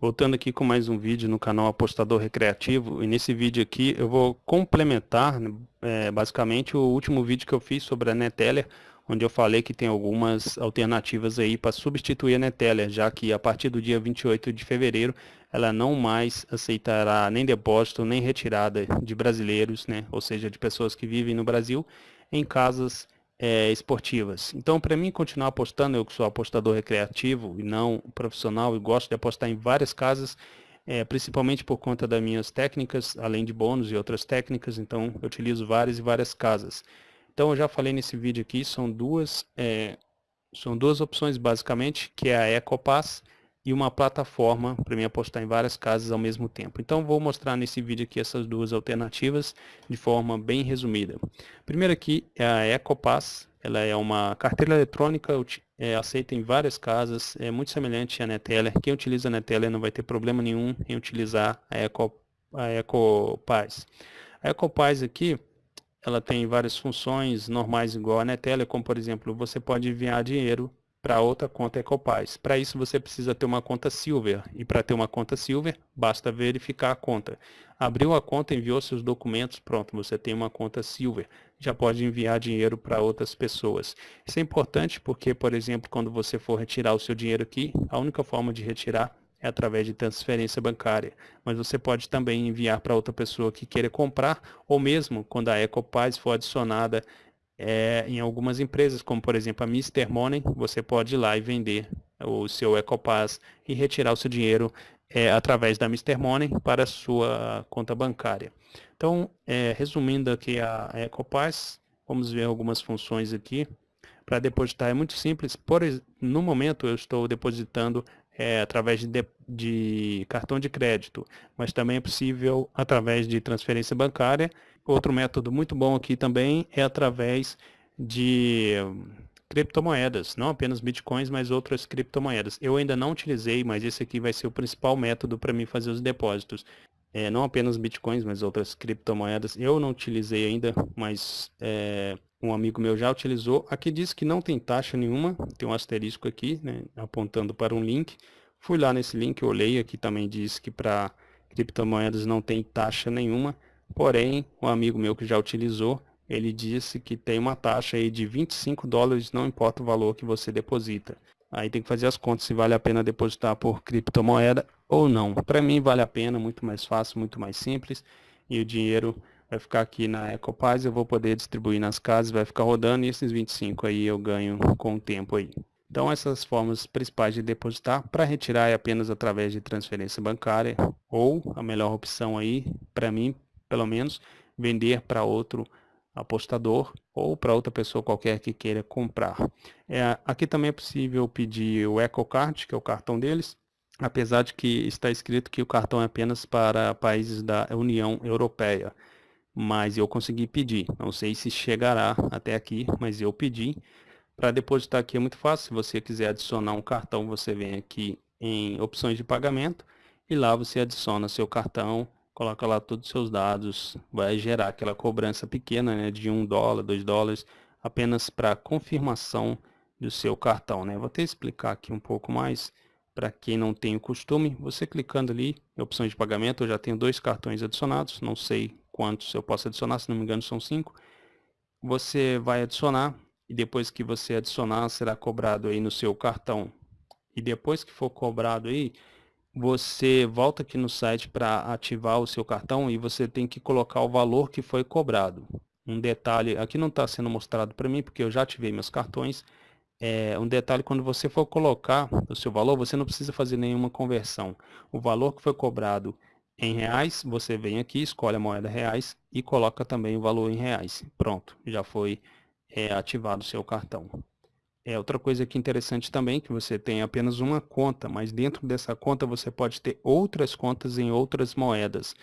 Voltando aqui com mais um vídeo no canal Apostador Recreativo, e nesse vídeo aqui eu vou complementar é, basicamente o último vídeo que eu fiz sobre a Neteller, onde eu falei que tem algumas alternativas aí para substituir a Neteller, já que a partir do dia 28 de fevereiro ela não mais aceitará nem depósito nem retirada de brasileiros, né, ou seja, de pessoas que vivem no Brasil, em casas é, esportivas. Então, para mim continuar apostando, eu que sou apostador recreativo e não profissional e gosto de apostar em várias casas, é, principalmente por conta das minhas técnicas, além de bônus e outras técnicas, então eu utilizo várias e várias casas. Então, eu já falei nesse vídeo aqui, são duas, é, são duas opções basicamente, que é a EcoPass e uma plataforma para mim apostar em várias casas ao mesmo tempo. Então vou mostrar nesse vídeo aqui essas duas alternativas de forma bem resumida. Primeiro aqui é a EcoPass, ela é uma carteira eletrônica, é, aceita em várias casas, é muito semelhante à Neteller. Quem utiliza a Neteller não vai ter problema nenhum em utilizar a, Eco, a EcoPass. A EcoPass aqui, ela tem várias funções normais igual a Neteller, como por exemplo, você pode enviar dinheiro para outra conta Ecopaz. Para isso você precisa ter uma conta Silver e para ter uma conta Silver basta verificar a conta. Abriu a conta, enviou seus documentos, pronto, você tem uma conta Silver. Já pode enviar dinheiro para outras pessoas. Isso é importante porque, por exemplo, quando você for retirar o seu dinheiro aqui, a única forma de retirar é através de transferência bancária. Mas você pode também enviar para outra pessoa que queira comprar, ou mesmo quando a Ecopaz for adicionada é, em algumas empresas, como por exemplo a Mr. Money, você pode ir lá e vender o seu EcoPass e retirar o seu dinheiro é, através da Mr. Money para a sua conta bancária. Então, é, resumindo aqui a EcoPass, vamos ver algumas funções aqui. Para depositar é muito simples, por, no momento eu estou depositando é, através de, de, cartão de crédito, mas também é possível através de transferência bancária. Outro método muito bom aqui também é através de criptomoedas, não apenas bitcoins, mas outras criptomoedas. Eu ainda não utilizei, mas esse aqui vai ser o principal método para mim fazer os depósitos. É, não apenas bitcoins, mas outras criptomoedas. Eu não utilizei ainda, mas é, um amigo meu já utilizou. Aqui diz que não tem taxa nenhuma, tem um asterisco aqui, né, apontando para um link. Fui lá nesse link, olhei, aqui também diz que para criptomoedas não tem taxa nenhuma. Porém, um amigo meu que já utilizou, ele disse que tem uma taxa aí de 25 dólares, não importa o valor que você deposita. Aí tem que fazer as contas se vale a pena depositar por criptomoeda ou não. Para mim vale a pena, muito mais fácil, muito mais simples. E o dinheiro vai ficar aqui na Ecopaz, eu vou poder distribuir nas casas, vai ficar rodando e esses 25 aí eu ganho com o tempo aí. Então essas formas principais de depositar, para retirar é apenas através de transferência bancária ou a melhor opção aí, para mim, pelo menos, vender para outro apostador ou para outra pessoa qualquer que queira comprar. É, aqui também é possível pedir o EcoCard, que é o cartão deles, apesar de que está escrito que o cartão é apenas para países da União Europeia mas eu consegui pedir. Não sei se chegará até aqui, mas eu pedi. Para depositar aqui é muito fácil. Se você quiser adicionar um cartão, você vem aqui em opções de pagamento e lá você adiciona seu cartão, coloca lá todos os seus dados, vai gerar aquela cobrança pequena né, de 1 dólar, 2 dólares, apenas para confirmação do seu cartão. Né? Vou até explicar aqui um pouco mais para quem não tem o costume. Você clicando ali em opções de pagamento, eu já tenho dois cartões adicionados, não sei quantos eu posso adicionar, se não me engano são cinco. Você vai adicionar e depois que você adicionar será cobrado aí no seu cartão. E depois que for cobrado aí, você volta aqui no site para ativar o seu cartão e você tem que colocar o valor que foi cobrado. Um detalhe, aqui não está sendo mostrado para mim porque eu já ativei meus cartões. É, um detalhe, quando você for colocar o seu valor, você não precisa fazer nenhuma conversão. O valor que foi cobrado em reais, você vem aqui, escolhe a moeda reais e coloca também o valor em reais. Pronto, já foi é, ativado o seu cartão. É, outra coisa que interessante também, que você tem apenas uma conta, mas dentro dessa conta você pode ter outras contas em outras moedas.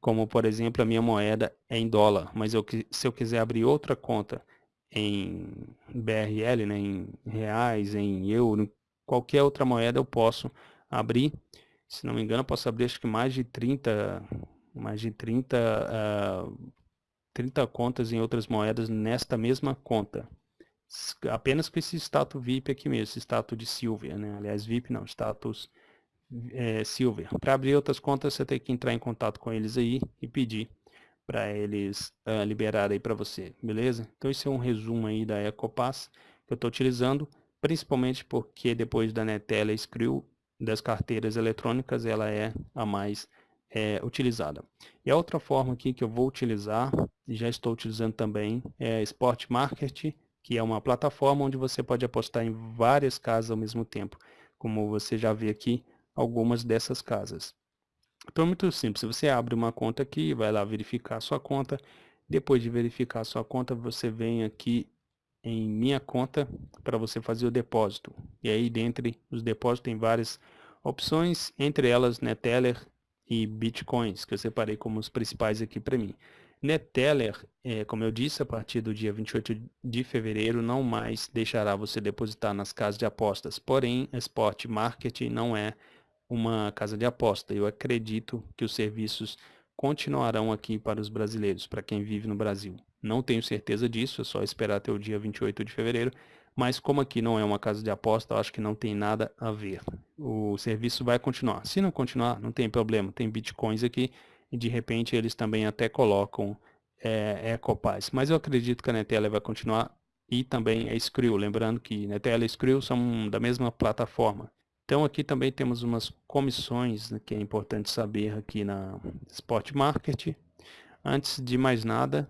Como, por exemplo, a minha moeda é em dólar, mas eu, se eu quiser abrir outra conta em BRL, né, em reais, em euro, qualquer outra moeda eu posso abrir se não me engano, posso abrir acho que mais de 30, mais de 30, uh, 30 contas em outras moedas nesta mesma conta. Apenas com esse status VIP aqui mesmo, esse status de Silver, né? Aliás, VIP não, status é, Silver. Para abrir outras contas, você tem que entrar em contato com eles aí e pedir para eles uh, liberar aí para você, beleza? Então esse é um resumo aí da EcoPass que eu estou utilizando, principalmente porque depois da Netela Skrill das carteiras eletrônicas, ela é a mais é, utilizada. E a outra forma aqui que eu vou utilizar, e já estou utilizando também, é Sport Market, que é uma plataforma onde você pode apostar em várias casas ao mesmo tempo, como você já vê aqui, algumas dessas casas. Então é muito simples, você abre uma conta aqui, vai lá verificar a sua conta, depois de verificar a sua conta, você vem aqui em minha conta para você fazer o depósito. E aí dentre os depósitos tem várias opções, entre elas Neteller e Bitcoins, que eu separei como os principais aqui para mim. Neteller, é, como eu disse, a partir do dia 28 de fevereiro não mais deixará você depositar nas casas de apostas, porém Sport Market não é uma casa de aposta. Eu acredito que os serviços continuarão aqui para os brasileiros, para quem vive no Brasil. Não tenho certeza disso, é só esperar até o dia 28 de fevereiro, mas como aqui não é uma casa de aposta, acho que não tem nada a ver. O serviço vai continuar. Se não continuar, não tem problema, tem bitcoins aqui e de repente eles também até colocam é, Ecopaz. Mas eu acredito que a Netela vai continuar e também a Skrill, lembrando que Netela e Skrill são da mesma plataforma. Então aqui também temos umas comissões né, que é importante saber aqui na Spot Market. Antes de mais nada,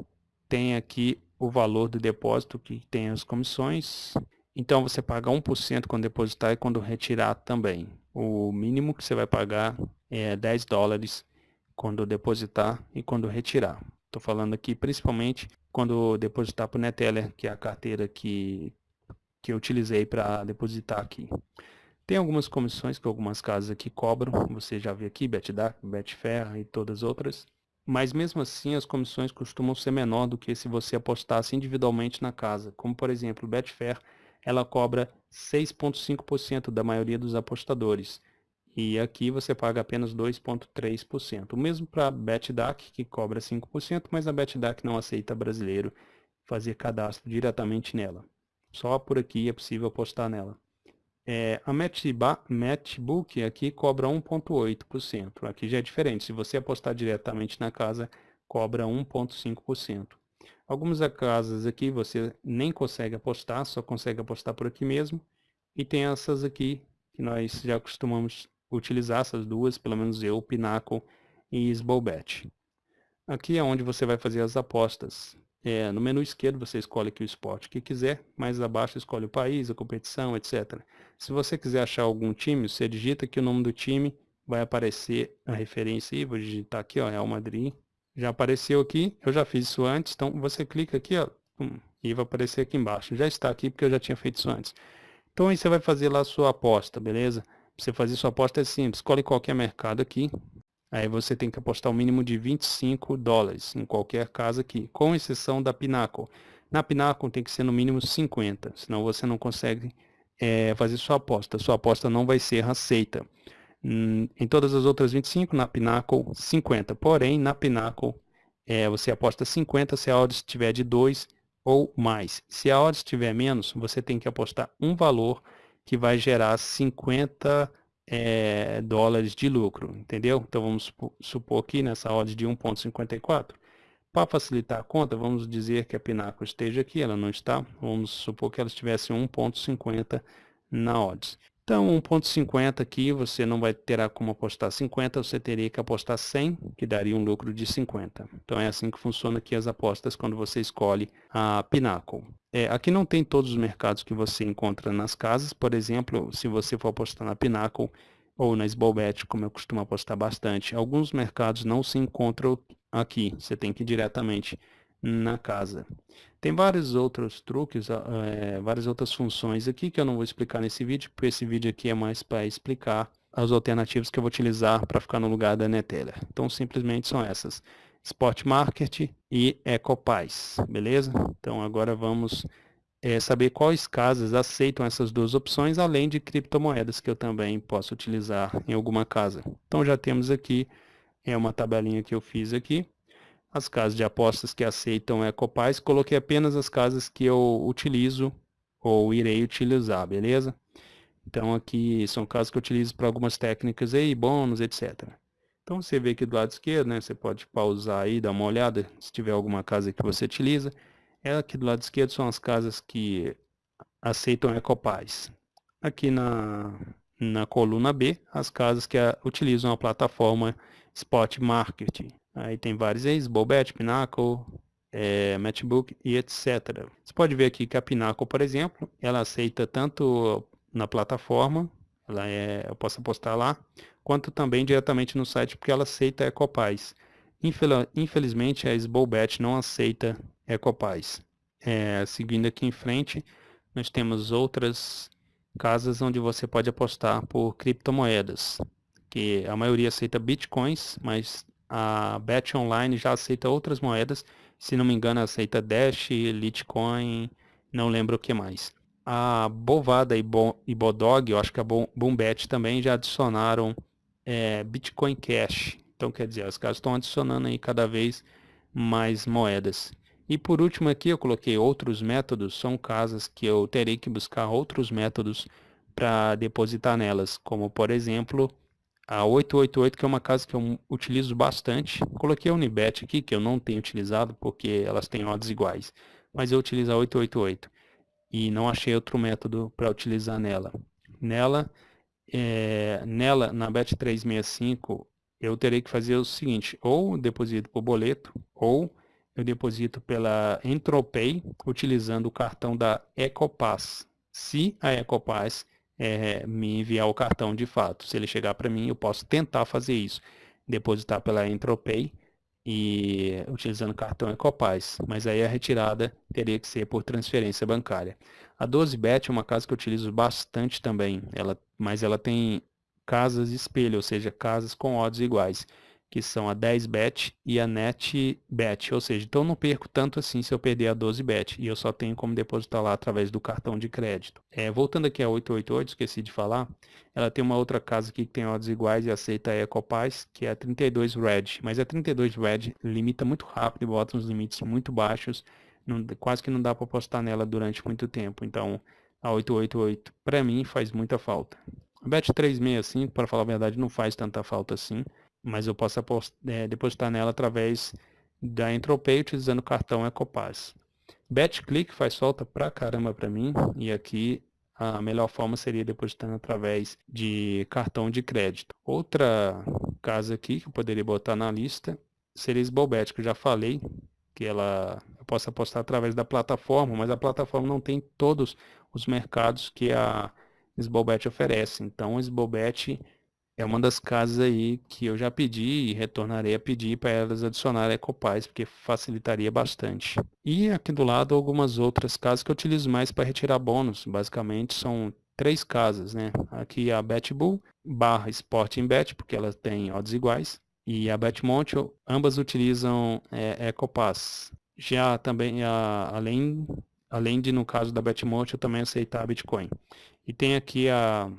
tem aqui o valor do depósito que tem as comissões. Então você paga 1% quando depositar e quando retirar também. O mínimo que você vai pagar é 10 dólares quando depositar e quando retirar. Estou falando aqui principalmente quando depositar para o Neteller, que é a carteira que, que eu utilizei para depositar aqui. Tem algumas comissões que algumas casas aqui cobram, você já viu aqui, BetDAC, Betfair e todas as outras. Mas mesmo assim as comissões costumam ser menor do que se você apostasse individualmente na casa. Como por exemplo, Betfair, ela cobra 6,5% da maioria dos apostadores. E aqui você paga apenas 2,3%. O mesmo para a BetDAC, que cobra 5%, mas a BetDAC não aceita brasileiro fazer cadastro diretamente nela. Só por aqui é possível apostar nela. É, a Matchbook aqui cobra 1,8%. Aqui já é diferente. Se você apostar diretamente na casa, cobra 1,5%. Algumas casas aqui você nem consegue apostar, só consegue apostar por aqui mesmo. E tem essas aqui que nós já costumamos utilizar, essas duas, pelo menos eu, Pinacle e Sbobet. Aqui é onde você vai fazer as apostas. É, no menu esquerdo você escolhe aqui o esporte que quiser, mais abaixo escolhe o país, a competição, etc. Se você quiser achar algum time, você digita aqui o nome do time, vai aparecer a referência aí, vou digitar aqui, ó, Real Madrid. Já apareceu aqui, eu já fiz isso antes, então você clica aqui, ó, e vai aparecer aqui embaixo. Já está aqui porque eu já tinha feito isso antes. Então aí você vai fazer lá a sua aposta, beleza? Você fazer sua aposta é simples, escolhe qualquer mercado aqui, Aí você tem que apostar o um mínimo de 25 dólares em qualquer casa aqui, com exceção da Pinnacle. Na Pinnacle tem que ser no mínimo 50, senão você não consegue é, fazer sua aposta. Sua aposta não vai ser aceita. Hum, em todas as outras 25, na Pinnacle 50. Porém, na Pinnacle é, você aposta 50 se a odds estiver de 2 ou mais. Se a odds estiver menos, você tem que apostar um valor que vai gerar 50 é, dólares de lucro, entendeu? Então vamos supor aqui nessa odd de 1.54. Para facilitar a conta, vamos dizer que a Pinaco esteja aqui, ela não está. Vamos supor que ela estivesse 1.50 na odds. Então 1.50 aqui você não vai terá como apostar 50, você teria que apostar 100, que daria um lucro de 50. Então é assim que funciona aqui as apostas quando você escolhe a Pinnacle. É, aqui não tem todos os mercados que você encontra nas casas, por exemplo, se você for apostar na Pinnacle ou na Sbobet, como eu costumo apostar bastante, alguns mercados não se encontram aqui, você tem que ir diretamente na casa. Tem vários outros truques, é, várias outras funções aqui que eu não vou explicar nesse vídeo, porque esse vídeo aqui é mais para explicar as alternativas que eu vou utilizar para ficar no lugar da Neteller. Então simplesmente são essas. Spot Market e Ecopaz, beleza? Então agora vamos é, saber quais casas aceitam essas duas opções, além de criptomoedas que eu também posso utilizar em alguma casa. Então já temos aqui é uma tabelinha que eu fiz aqui as casas de apostas que aceitam Ecopaz, coloquei apenas as casas que eu utilizo ou irei utilizar, beleza? Então aqui são casos que eu utilizo para algumas técnicas aí, bônus, etc. Então você vê aqui do lado esquerdo, né? Você pode pausar aí, dar uma olhada, se tiver alguma casa que você utiliza. É aqui do lado esquerdo são as casas que aceitam Ecopaz. Aqui na, na coluna B, as casas que a, utilizam a plataforma Spot Market. Aí tem vários aí, Bobet, Pinnacle, é, Matchbook e etc. Você pode ver aqui que a Pinnacle, por exemplo, ela aceita tanto na plataforma, ela é, eu posso apostar lá, quanto também diretamente no site, porque ela aceita Ecopaz. Infelizmente, a Sbobet não aceita Ecopaz. É, seguindo aqui em frente, nós temos outras casas onde você pode apostar por criptomoedas, que a maioria aceita bitcoins, mas a Bet Online já aceita outras moedas, se não me engano aceita Dash, Litecoin, não lembro o que mais. A Bovada e, Bo, e Bodog, eu acho que a Boombet também já adicionaram é, Bitcoin Cash. Então quer dizer, os caras estão adicionando aí cada vez mais moedas. E por último aqui eu coloquei outros métodos, são casas que eu terei que buscar outros métodos para depositar nelas, como por exemplo a 888, que é uma casa que eu utilizo bastante. Coloquei a Unibet aqui, que eu não tenho utilizado porque elas têm odds iguais, mas eu utilizo a 888 e não achei outro método para utilizar nela. Nela, é, nela na Bet365, eu terei que fazer o seguinte, ou deposito por boleto, ou eu deposito pela Entropay utilizando o cartão da Ecopass. Se a Ecopass é, me enviar o cartão de fato, se ele chegar para mim, eu posso tentar fazer isso. Depositar pela Entropay e utilizando cartão Ecopass, mas aí a retirada teria que ser por transferência bancária. A 12bet é uma casa que eu utilizo bastante também, ela, mas ela tem casas espelho, ou seja, casas com odds iguais que são a 10bet e a netbet, ou seja, então eu não perco tanto assim se eu perder a 12bet e eu só tenho como depositar lá através do cartão de crédito. É, voltando aqui a 888, esqueci de falar, ela tem uma outra casa aqui que tem odds iguais e aceita a Ecopaz, que é a 32 Red, mas a 32 Red limita muito rápido bota uns limites muito baixos, não, quase que não dá para apostar nela durante muito tempo, então a 888 para mim faz muita falta. A Bet 365, para falar a verdade, não faz tanta falta assim mas eu posso é, depositar nela através da Entropay utilizando o cartão Ecopass. BetClick faz falta pra caramba para mim e aqui a melhor forma seria depositando através de cartão de crédito. Outra casa aqui que eu poderia botar na lista seria Sbobet, que eu já falei que ela eu posso apostar através da plataforma, mas a plataforma não tem todos os mercados que a Sbobet oferece. Então, a Sbobet é uma das casas aí que eu já pedi e retornarei a pedir para elas adicionarem Ecopaz, porque facilitaria bastante. E aqui do lado algumas outras casas que eu utilizo mais para retirar bônus. Basicamente são três casas, né? Aqui a BetBull barra Sporting Bet, porque ela tem odds iguais. E a Betmontiel, ambas utilizam é, Ecopass. Já também, a, além, além de no caso da Betmontiel também aceitar Bitcoin. E tem aqui a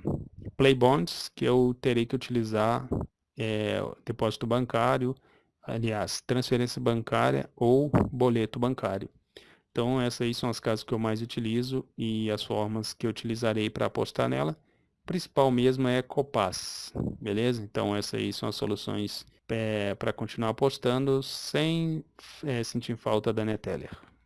Play Bonds, que eu terei que utilizar é, depósito bancário, aliás, transferência bancária ou boleto bancário. Então essas aí são as casas que eu mais utilizo e as formas que eu utilizarei para apostar nela. O principal mesmo é Copass, beleza? Então essas aí são as soluções é, para continuar apostando sem é, sentir falta da Neteller.